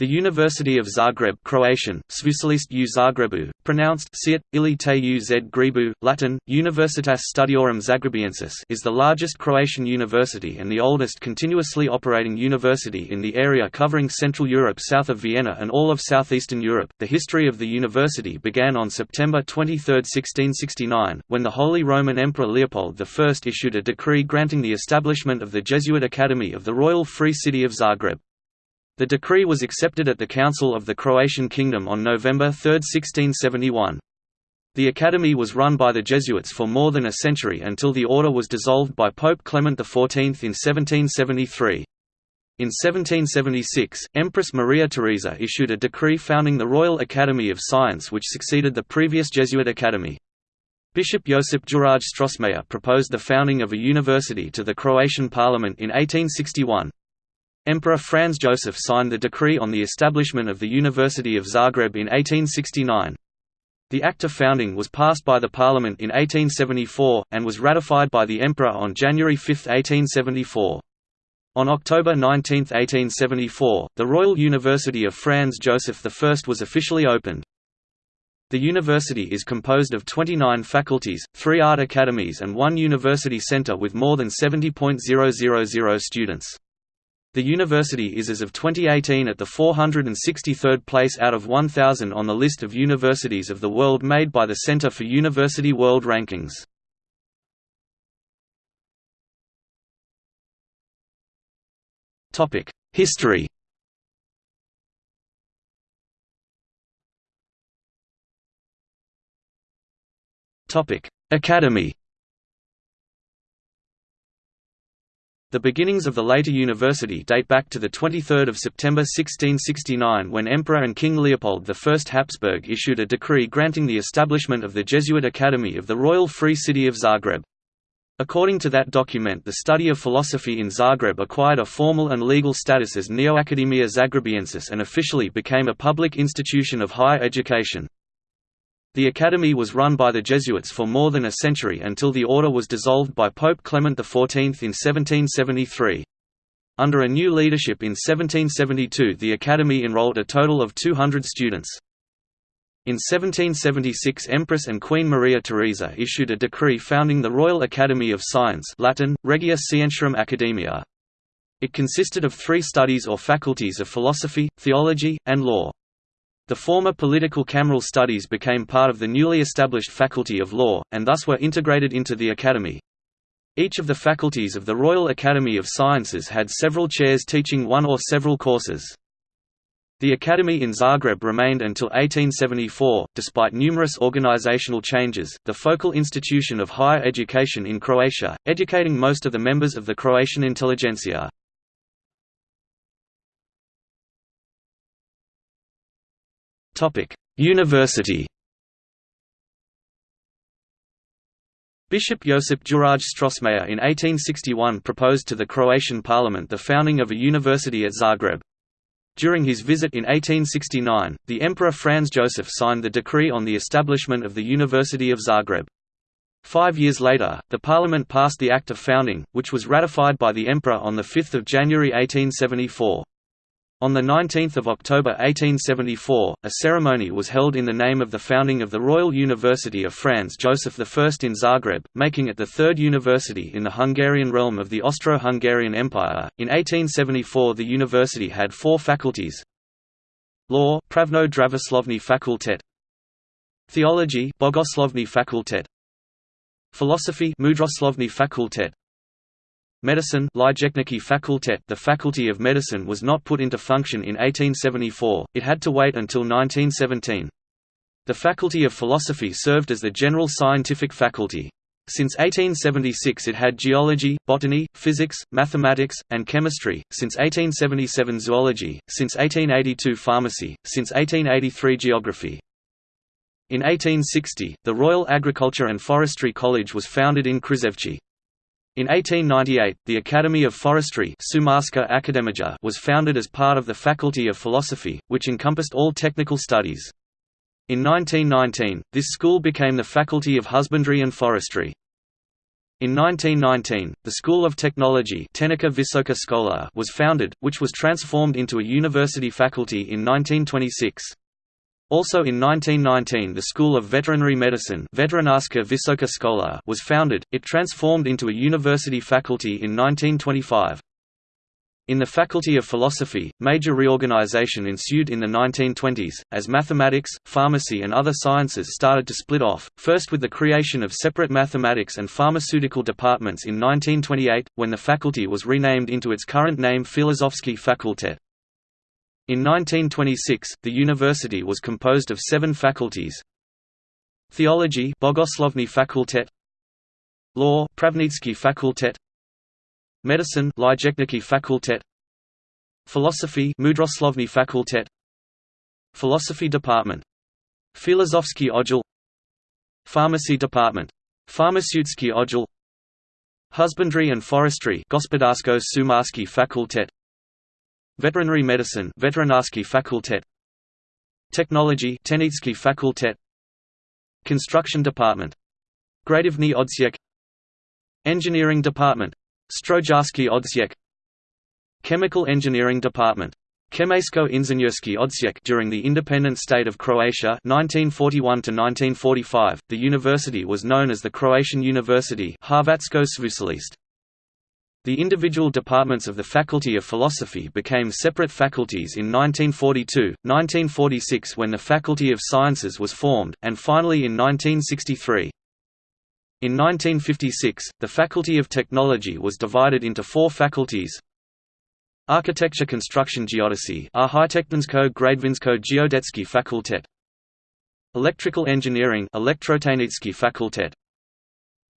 The University of Zagreb Croatian, u Zagrebu, pronounced Siet, ili te u z Grebu, Latin, Universitas Studiorum Zagrebiensis is the largest Croatian university and the oldest continuously operating university in the area covering Central Europe south of Vienna and all of southeastern Europe. The history of the university began on September 23, 1669, when the Holy Roman Emperor Leopold I issued a decree granting the establishment of the Jesuit Academy of the Royal Free City of Zagreb. The decree was accepted at the Council of the Croatian Kingdom on November 3, 1671. The academy was run by the Jesuits for more than a century until the order was dissolved by Pope Clement XIV in 1773. In 1776, Empress Maria Theresa issued a decree founding the Royal Academy of Science which succeeded the previous Jesuit academy. Bishop Josip Juraj Strossmayer proposed the founding of a university to the Croatian parliament in 1861. Emperor Franz Joseph signed the decree on the establishment of the University of Zagreb in 1869. The Act of Founding was passed by the Parliament in 1874, and was ratified by the Emperor on January 5, 1874. On October 19, 1874, the Royal University of Franz Joseph I was officially opened. The university is composed of 29 faculties, three art academies and one university centre with more than 70.000 students. The university is as of 2018 at the 463rd place out of 1,000 on the list of universities of the world made by the Center for University World Rankings. History Academy The beginnings of the later university date back to 23 September 1669 when Emperor and King Leopold I Habsburg issued a decree granting the establishment of the Jesuit Academy of the Royal Free City of Zagreb. According to that document the study of philosophy in Zagreb acquired a formal and legal status as Neoacademia Zagrebiensis and officially became a public institution of higher education. The academy was run by the Jesuits for more than a century until the order was dissolved by Pope Clement XIV in 1773. Under a new leadership in 1772 the academy enrolled a total of 200 students. In 1776 Empress and Queen Maria Theresa issued a decree founding the Royal Academy of Science Latin, Regia Scientiarum Academia. It consisted of three studies or faculties of philosophy, theology, and law. The former political cameral studies became part of the newly established Faculty of Law, and thus were integrated into the Academy. Each of the faculties of the Royal Academy of Sciences had several chairs teaching one or several courses. The Academy in Zagreb remained until 1874, despite numerous organizational changes, the focal institution of higher education in Croatia, educating most of the members of the Croatian intelligentsia. University Bishop Josip Juraj Strossmayer in 1861 proposed to the Croatian parliament the founding of a university at Zagreb. During his visit in 1869, the Emperor Franz Joseph signed the decree on the establishment of the University of Zagreb. Five years later, the parliament passed the Act of Founding, which was ratified by the Emperor on 5 January 1874. On 19 October 1874, a ceremony was held in the name of the founding of the Royal University of Franz Joseph I in Zagreb, making it the third university in the Hungarian realm of the Austro-Hungarian Empire. In 1874 the university had four faculties Law Pravno Dravoslovni Fakultet Theology Bogoslovni Fakultet Philosophy Mudroslovni Fakultet Medicine facultet The Faculty of Medicine was not put into function in 1874, it had to wait until 1917. The Faculty of Philosophy served as the general scientific faculty. Since 1876 it had geology, botany, physics, mathematics, and chemistry, since 1877 zoology, since 1882 pharmacy, since 1883 geography. In 1860, the Royal Agriculture and Forestry College was founded in Křiževci. In 1898, the Academy of Forestry was founded as part of the Faculty of Philosophy, which encompassed all technical studies. In 1919, this school became the Faculty of Husbandry and Forestry. In 1919, the School of Technology was founded, which was transformed into a university faculty in 1926. Also in 1919 the School of Veterinary Medicine was founded, it transformed into a university faculty in 1925. In the Faculty of Philosophy, major reorganization ensued in the 1920s, as mathematics, pharmacy and other sciences started to split off, first with the creation of separate mathematics and pharmaceutical departments in 1928, when the faculty was renamed into its current name Filozofski Fakultet. In 1926, the university was composed of seven faculties. Theology Bogoslovni Fakultet. Law Pravnički Fakultet. Medicine Lijekniki Fakultet. Philosophy Mudroslovni Fakultet. Philosophy Department. Filozofski Odjel. Pharmacy Department. Pharmaceuticky Odjel. Husbandry and Forestry Gospodarsko Šumarski Fakultet Veterinary Medicine Veterinarski Fakultet Technology Tehnički Fakultet Construction Department. Građevni Odsjek Engineering Department. Strojarski Odsjek Chemical Engineering Department. Chemejsko Inženjerski Odsjek during the independent state of Croatia 1941 to 1945 the university was known as the Croatian University Hrvatsko Sveučilište the individual departments of the Faculty of Philosophy became separate faculties in 1942, 1946 when the Faculty of Sciences was formed, and finally in 1963. In 1956, the Faculty of Technology was divided into four faculties. Architecture Construction Geodesy Građevinsko Geodetski Fakultet Electrical Engineering Fakultet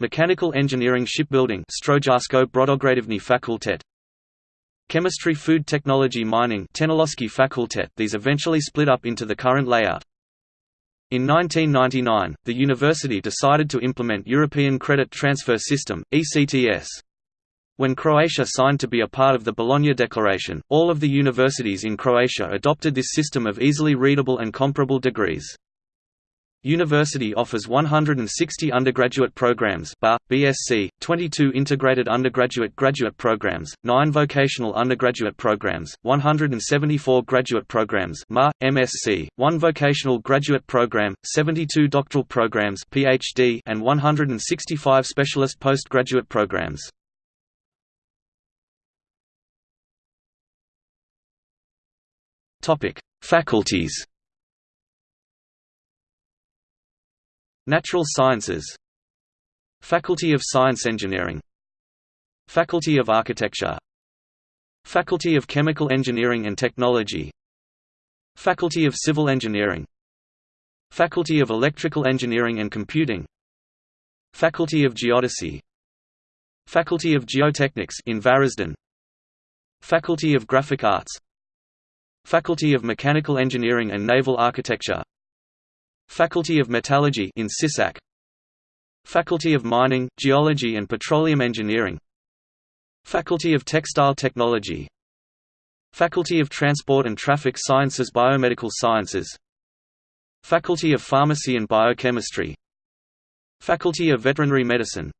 Mechanical Engineering Shipbuilding Strojarsko Brodograđevni Fakultet Chemistry Food Technology Mining Fakultet These eventually split up into the current layout. In 1999, the university decided to implement European Credit Transfer System (ECTS). When Croatia signed to be a part of the Bologna Declaration, all of the universities in Croatia adopted this system of easily readable and comparable degrees. University offers 160 undergraduate programs BA, BSc, 22 integrated undergraduate graduate programs, 9 vocational undergraduate programs, 174 graduate programs MA, MSc, 1 vocational graduate program, 72 doctoral programs PhD, and 165 specialist postgraduate programs. Faculties Natural Sciences. Faculty of Science Engineering. Faculty of Architecture. Faculty of Chemical Engineering and Technology. Faculty of Civil Engineering. Faculty of Electrical Engineering and Computing. Faculty of Geodesy. Faculty of Geotechnics in Varaždin Faculty of Graphic Arts. Faculty of Mechanical Engineering and Naval Architecture Faculty of Metallurgy in Sisak. Faculty of Mining, Geology and Petroleum Engineering. Faculty of Textile Technology. Faculty of Transport and Traffic Sciences Biomedical Sciences. Faculty of Pharmacy and Biochemistry. Faculty of Veterinary Medicine.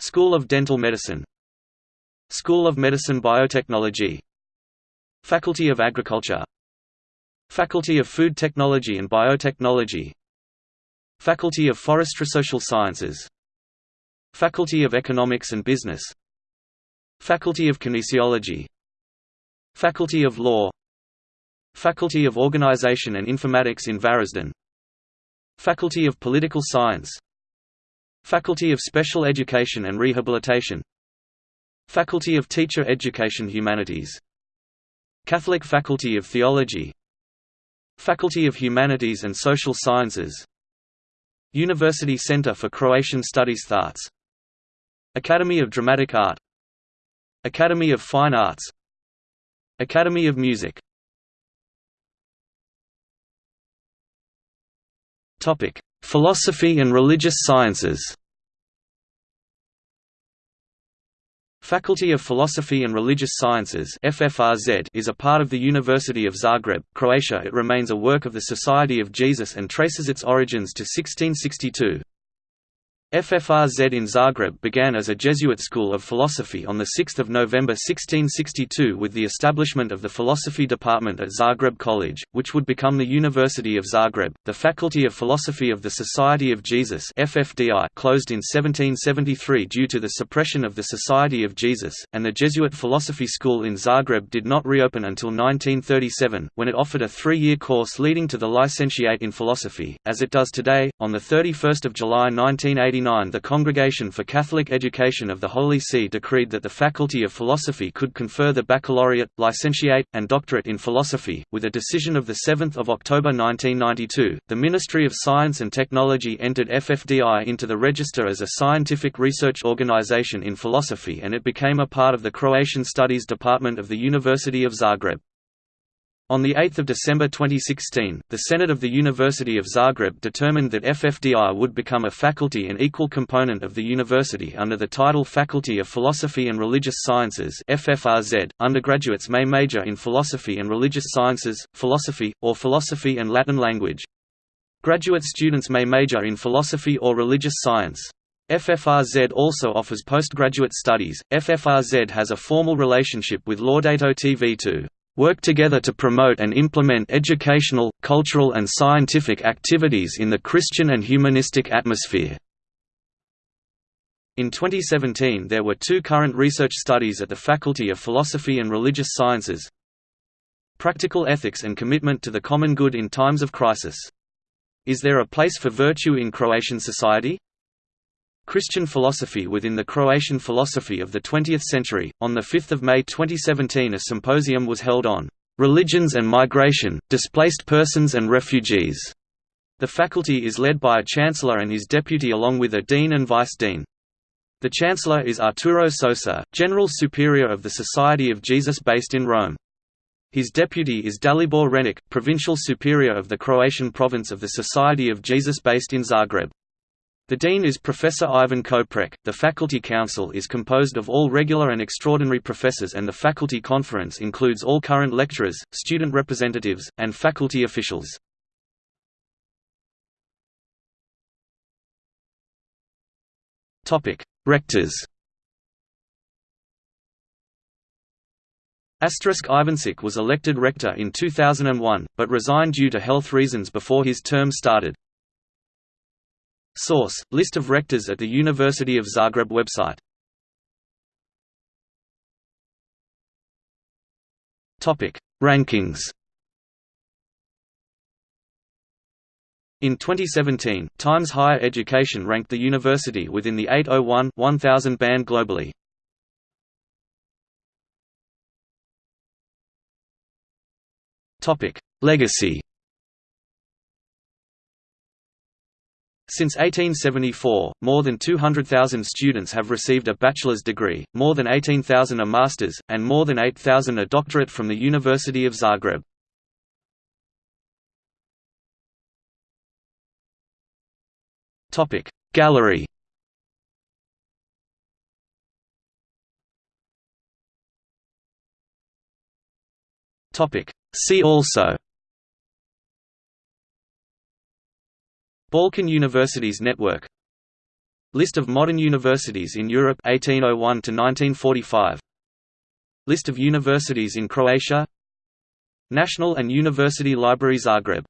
School of Dental Medicine. School of Medicine Biotechnology. Faculty of Agriculture Faculty of Food Technology and Biotechnology Faculty of Forestry Social Sciences Faculty of Economics and Business Faculty of Kinesiology Faculty of Law Faculty of Organization and Informatics in Varaždin Faculty of Political Science Faculty of Special Education and Rehabilitation Faculty of Teacher Education Humanities Catholic Faculty of Theology Faculty of Humanities and Social Sciences University Center for Croatian Studies Thoughts Academy of Dramatic Art Academy of Fine Arts Academy of Music. Philosophy and religious sciences Faculty of Philosophy and Religious Sciences FFRZ is a part of the University of Zagreb, Croatia It remains a work of the Society of Jesus and traces its origins to 1662. FFRZ in Zagreb began as a Jesuit school of philosophy on 6 November 1662 with the establishment of the philosophy department at Zagreb College, which would become the University of Zagreb. The Faculty of Philosophy of the Society of Jesus FFDI closed in 1773 due to the suppression of the Society of Jesus, and the Jesuit Philosophy School in Zagreb did not reopen until 1937, when it offered a three-year course leading to the licentiate in philosophy, as it does today. On 31 July 1989 the Congregation for Catholic Education of the Holy See decreed that the Faculty of Philosophy could confer the baccalaureate, licentiate, and doctorate in philosophy. With a decision of 7 October 1992, the Ministry of Science and Technology entered FFDI into the register as a scientific research organization in philosophy and it became a part of the Croatian Studies Department of the University of Zagreb. On 8 December 2016, the Senate of the University of Zagreb determined that FFDI would become a faculty and equal component of the university under the title Faculty of Philosophy and Religious Sciences FFRZ. .Undergraduates may major in philosophy and religious sciences, philosophy, or philosophy and Latin language. Graduate students may major in philosophy or religious science. FFRZ also offers postgraduate studies. FFRZ has a formal relationship with Laudato TV to work together to promote and implement educational, cultural and scientific activities in the Christian and humanistic atmosphere. In 2017 there were two current research studies at the Faculty of Philosophy and Religious Sciences Practical Ethics and Commitment to the Common Good in Times of Crisis. Is there a place for virtue in Croatian society? Christian philosophy within the Croatian philosophy of the 20th century. On 5 May 2017, a symposium was held on religions and migration, displaced persons and refugees. The faculty is led by a chancellor and his deputy along with a dean and vice-dean. The chancellor is Arturo Sosa, general superior of the Society of Jesus based in Rome. His deputy is Dalibor Renic, provincial superior of the Croatian province of the Society of Jesus based in Zagreb. The dean is Professor Ivan Koprek. The faculty council is composed of all regular and extraordinary professors and the faculty conference includes all current lecturers, student representatives, and faculty officials. Topic: Rectors. Asterisk Ivancic was elected rector in 2001, but resigned due to health reasons before his term started. Source: List of rectors at the University of Zagreb website. Topic: Rankings. In 2017, Times Higher Education ranked the university within the 801-1000 band globally. Topic: Legacy. Since 1874, more than 200,000 students have received a bachelor's degree, more than 18,000 a master's, and more than 8,000 a doctorate from the University of Zagreb. Gallery See also Balkan Universities Network. List of modern universities in Europe 1801 to 1945 List of universities in Croatia. National and University Library Zagreb